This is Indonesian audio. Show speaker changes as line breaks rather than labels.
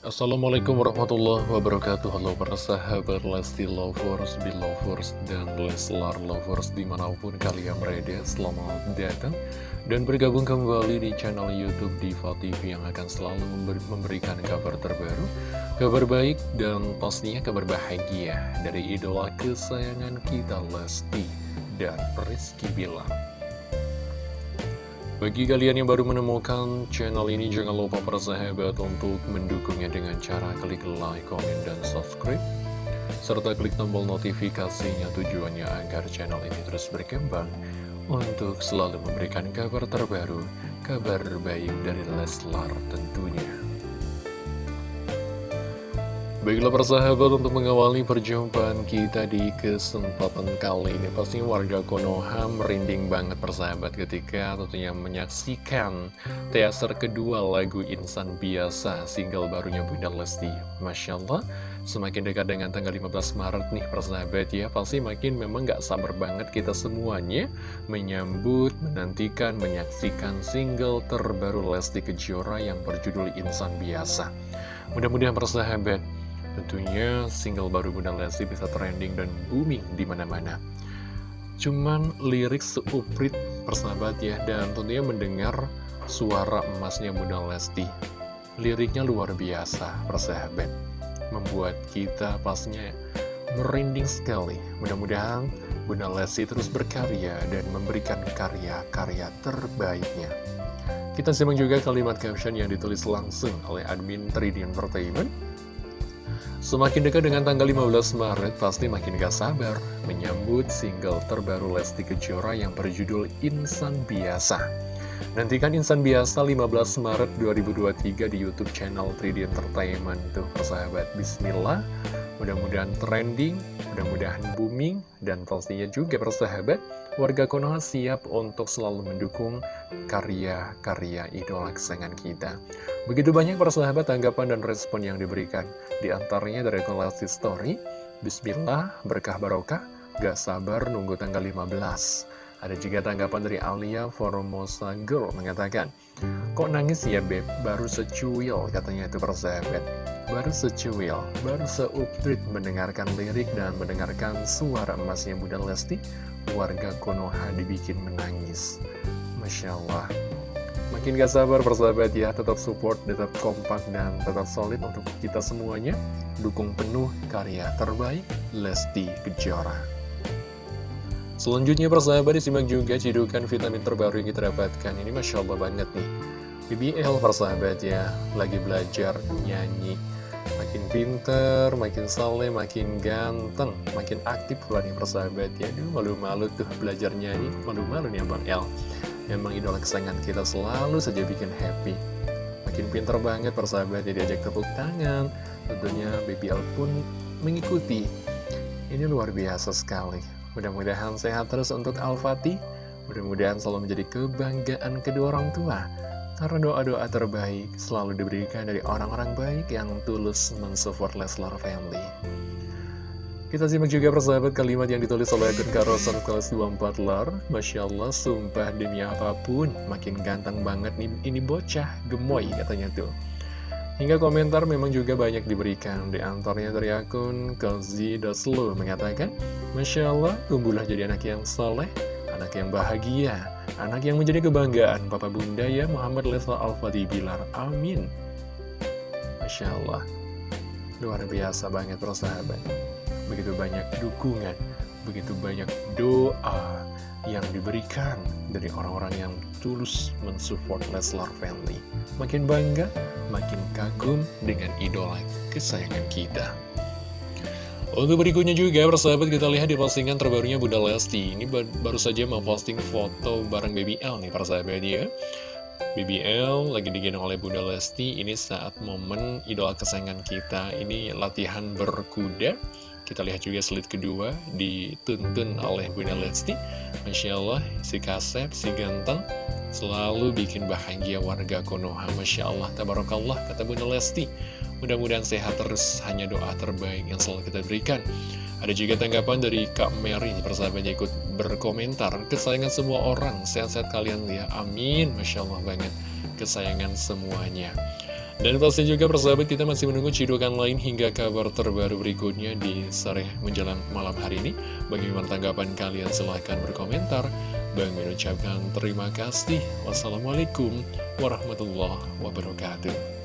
Assalamualaikum warahmatullahi wabarakatuh. Halo para sahabat Lesti Lovers, Belovers, dan Leslar Lovers di mana pun kalian berada Selamat datang dan bergabung kembali di channel Youtube Diva TV yang akan selalu memberikan kabar terbaru Kabar baik dan pastinya kabar bahagia dari idola kesayangan kita Lesti dan Rizky Bilar bagi kalian yang baru menemukan channel ini, jangan lupa persahabat untuk mendukungnya dengan cara klik like, komen, dan subscribe. Serta klik tombol notifikasinya tujuannya agar channel ini terus berkembang untuk selalu memberikan kabar terbaru, kabar baik dari Leslar tentunya. Baiklah persahabat untuk mengawali perjumpaan kita di kesempatan kali ini Pasti warga Konoha merinding banget persahabat ketika tentunya menyaksikan teaser kedua lagu Insan Biasa single barunya Bunda Lesti. Masya Allah semakin dekat dengan tanggal 15 Maret nih persahabat ya. Pasti makin memang gak sabar banget kita semuanya menyambut, menantikan, menyaksikan single terbaru Lesti Kejora yang berjudul Insan Biasa. Mudah-mudahan persahabat Tentunya single baru Bunda Lesti bisa trending dan booming di mana-mana. Cuman lirik seuprit persahabat ya, dan tentunya mendengar suara emasnya Bunda Lesti. Liriknya luar biasa, persahabat. Membuat kita pastinya merinding sekali. Mudah-mudahan Bunda Lesti terus berkarya dan memberikan karya-karya terbaiknya. Kita simak juga kalimat caption yang ditulis langsung oleh admin 3D Entertainment Semakin dekat dengan tanggal 15 Maret, pasti makin gak sabar menyambut single terbaru Lesti Kejora yang berjudul Insan Biasa. Nantikan Insan Biasa 15 Maret 2023 di Youtube channel 3D Entertainment tuh persahabat. Bismillah, mudah-mudahan trending, mudah-mudahan booming, dan pastinya juga persahabat, warga Konoha siap untuk selalu mendukung karya-karya idola kesayangan kita. Begitu banyak persahabat tanggapan dan respon yang diberikan. Di antaranya dari kolasi story, Bismillah, berkah barokah, gak sabar nunggu tanggal 15. Ada juga tanggapan dari Alia Formosa Girl mengatakan, Kok nangis ya Beb? Baru secuil katanya itu persahabat. Baru secuil, baru seupdate mendengarkan lirik dan mendengarkan suara emasnya Bunda Lesti, warga Konoha dibikin menangis. Masya Allah. Makin gak sabar persahabat ya, tetap support, tetap kompak, dan tetap solid untuk kita semuanya. Dukung penuh karya terbaik Lesti Kejora. Selanjutnya persahabat disimak juga cidukan vitamin terbaru yang kita dapatkan. Ini Masya Allah banget nih. BBL persahabat ya, lagi belajar nyanyi. Makin pinter, makin saleh, makin ganteng, makin aktif pula nih persahabat ya. Malu-malu tuh belajar nyanyi, malu-malu nih Abang El. Memang idola kesayangan kita selalu saja bikin happy. Makin pinter banget persahabat ya diajak tepuk tangan. Tentunya BBL pun mengikuti. Ini luar biasa sekali. Mudah-mudahan sehat terus untuk Al-Fatih. Mudah-mudahan selalu menjadi kebanggaan kedua orang tua. Karena doa-doa terbaik selalu diberikan dari orang-orang baik yang tulus mensupport Leslar Family. Kita simak juga persahabat kalimat yang ditulis oleh akun Karosan kelas 24 lar. Masya Allah, sumpah demi apa pun Makin ganteng banget nih, ini bocah, gemoy katanya tuh. Hingga komentar memang juga banyak diberikan. Di antaranya dari akun Kelzi Daslo mengatakan Masya Allah, tumbuhlah jadi anak yang soleh Anak yang bahagia Anak yang menjadi kebanggaan Papa Bunda ya Muhammad Lesla Al-Fatih Bilar Amin Masya Allah Luar biasa banget persahabat begitu banyak dukungan, begitu banyak doa yang diberikan dari orang-orang yang tulus mensupport Leslar Family. Makin bangga, makin kagum dengan idola kesayangan kita. Untuk berikutnya juga, persahabat kita lihat di postingan terbarunya Bunda Lesti. Ini baru saja memposting foto bareng Baby L nih, persahabat ya. BBL lagi digendong oleh Bunda Lesti Ini saat momen idola kesayangan kita Ini latihan berkuda kita lihat juga slide kedua dituntun oleh Bunda Lesti. Masya Allah, si kasep, si ganteng, selalu bikin bahagia warga Konoha. Masya Allah, tabarakallah, kata Bunda Lesti. Mudah-mudahan sehat terus, hanya doa terbaik yang selalu kita berikan. Ada juga tanggapan dari Kak Mary, persahabatnya ikut berkomentar. Kesayangan semua orang, sehat-sehat kalian ya. Amin, Masya Allah banget. Kesayangan semuanya. Dan pasti juga persahabat kita masih menunggu cidukan lain hingga kabar terbaru berikutnya di sore menjelang malam hari ini. Bagaimana tanggapan kalian? Silahkan berkomentar. Bang mengucapkan terima kasih. Wassalamualaikum warahmatullahi wabarakatuh.